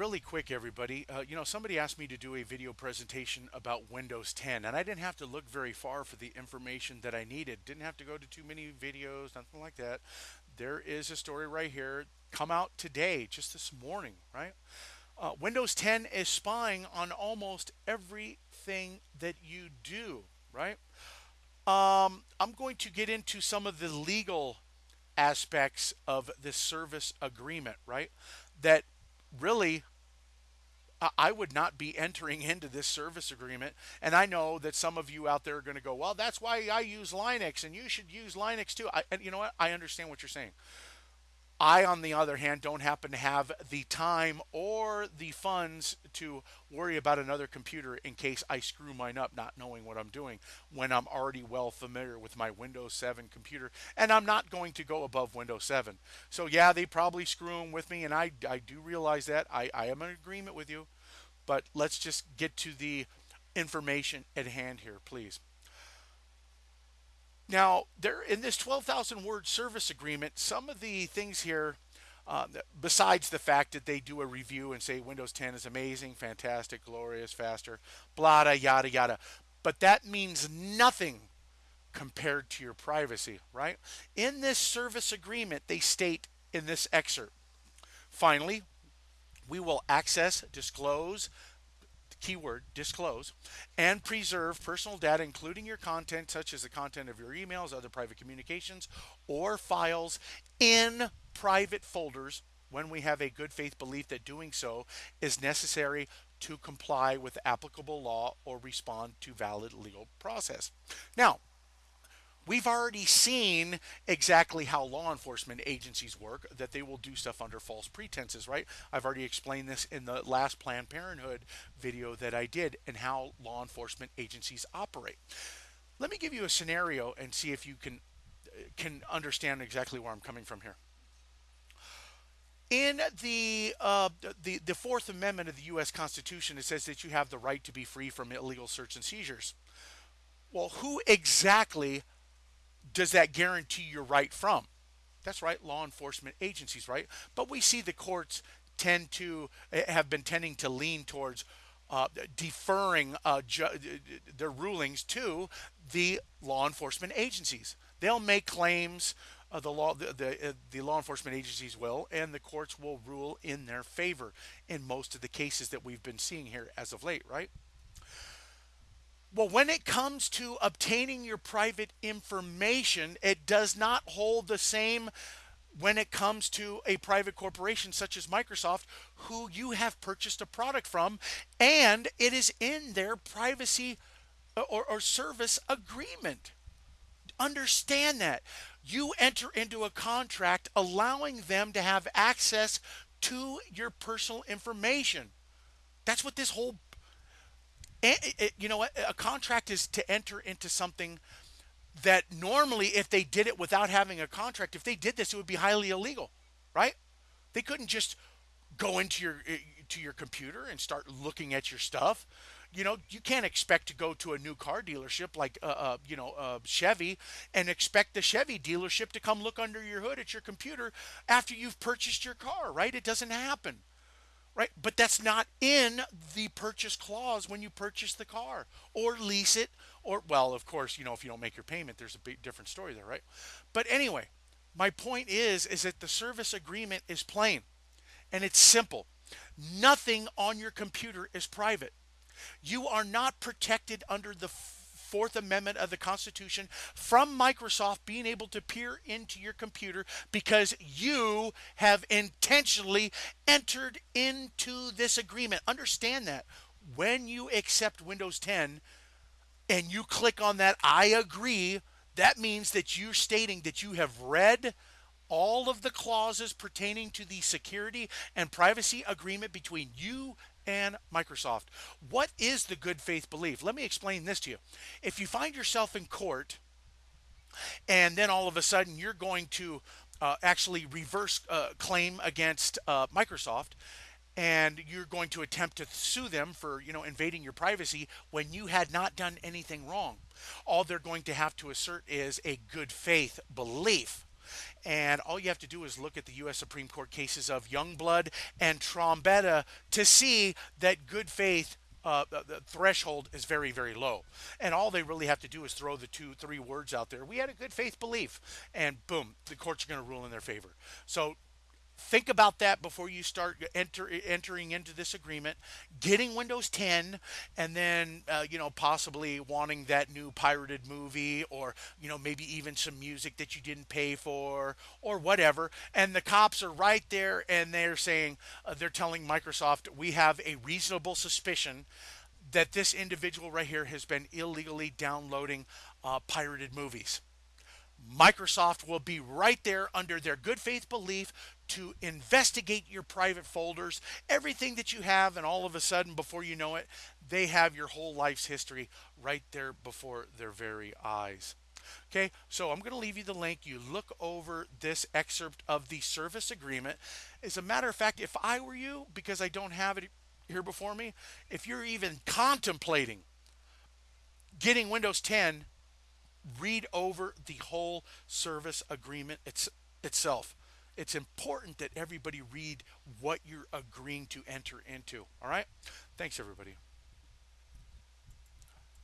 really quick, everybody. Uh, you know, somebody asked me to do a video presentation about Windows 10, and I didn't have to look very far for the information that I needed. Didn't have to go to too many videos, nothing like that. There is a story right here, come out today, just this morning, right? Uh, Windows 10 is spying on almost everything that you do, right? Um, I'm going to get into some of the legal aspects of this service agreement, right? That really I would not be entering into this service agreement. And I know that some of you out there are going to go, well, that's why I use Linux and you should use Linux too. I, and you know what? I understand what you're saying. I, on the other hand, don't happen to have the time or the funds to worry about another computer in case I screw mine up not knowing what I'm doing when I'm already well familiar with my Windows 7 computer and I'm not going to go above Windows 7. So yeah, they probably screw them with me and I, I do realize that. I, I am in agreement with you, but let's just get to the information at hand here, please. Now, there in this 12,000 word service agreement, some of the things here, uh, besides the fact that they do a review and say Windows 10 is amazing, fantastic, glorious, faster, blah, yada, yada. But that means nothing compared to your privacy, right? In this service agreement, they state in this excerpt, finally, we will access, disclose, keyword disclose, and preserve personal data, including your content, such as the content of your emails, other private communications, or files in private folders when we have a good faith belief that doing so is necessary to comply with applicable law or respond to valid legal process. Now, We've already seen exactly how law enforcement agencies work, that they will do stuff under false pretenses, right? I've already explained this in the last Planned Parenthood video that I did and how law enforcement agencies operate. Let me give you a scenario and see if you can can understand exactly where I'm coming from here. In the, uh, the the Fourth Amendment of the U.S. Constitution, it says that you have the right to be free from illegal search and seizures. Well, who exactly does that guarantee your right from? That's right, law enforcement agencies, right? But we see the courts tend to eh, have been tending to lean towards uh, deferring uh, their rulings to the law enforcement agencies. They'll make claims. Uh, the law, the the, the law enforcement agencies will, and the courts will rule in their favor in most of the cases that we've been seeing here as of late, right? Well, when it comes to obtaining your private information, it does not hold the same when it comes to a private corporation such as Microsoft, who you have purchased a product from, and it is in their privacy uh, or, or service agreement. Understand that. You enter into a contract allowing them to have access to your personal information. That's what this whole you know what? A contract is to enter into something that normally, if they did it without having a contract, if they did this, it would be highly illegal, right? They couldn't just go into your eh, to your computer and start looking at your stuff. You know, you can't expect to go to a new car dealership like, uh, uh, you know, uh, Chevy and expect the Chevy dealership to come look under your hood at your computer after you've purchased your car, right? It doesn't happen right? But that's not in the purchase clause when you purchase the car or lease it or well, of course, you know, if you don't make your payment, there's a big different story there, right? But anyway, my point is is that the service agreement is plain and it's simple. Nothing on your computer is private. You are not protected under the Fourth Amendment of the Constitution from Microsoft being able to peer into your computer because you have intentionally entered into this agreement. Understand that when you accept Windows 10 and you click on that I agree, that means that you're stating that you have read all of the clauses pertaining to the security and privacy agreement between you and Microsoft. What is the good faith belief? Let me explain this to you. If you find yourself in court and then all of a sudden you're going to uh, actually reverse uh, claim against uh, Microsoft and you're going to attempt to sue them for you know invading your privacy when you had not done anything wrong all they're going to have to assert is a good faith belief And all you have to do is look at the U.S. Supreme Court cases of Youngblood and Trombetta to see that good faith uh, the, threshold is very, very low. And all they really have to do is throw the two, three words out there. We had a good faith belief, and boom, the courts are going to rule in their favor. So think about that before you start enter, entering into this agreement. Getting windows 10 and then uh, you know possibly wanting that new pirated movie or you know maybe even some music that you didn't pay for or whatever. And the cops are right there and they're saying uh, they're telling microsoft we have a reasonable suspicion that this individual right here has been illegally downloading uh, pirated movies. Microsoft will be right there under their good faith belief to investigate your private folders, everything that you have, and all of a sudden, before you know it, they have your whole life's history right there before their very eyes. Okay, so I'm going to leave you the link. You look over this excerpt of the service agreement. As a matter of fact, if I were you, because I don't have it here before me, if you're even contemplating getting Windows 10 read over the whole service agreement it's, itself. It's important that everybody read what you're agreeing to enter into. All right? Thanks, everybody.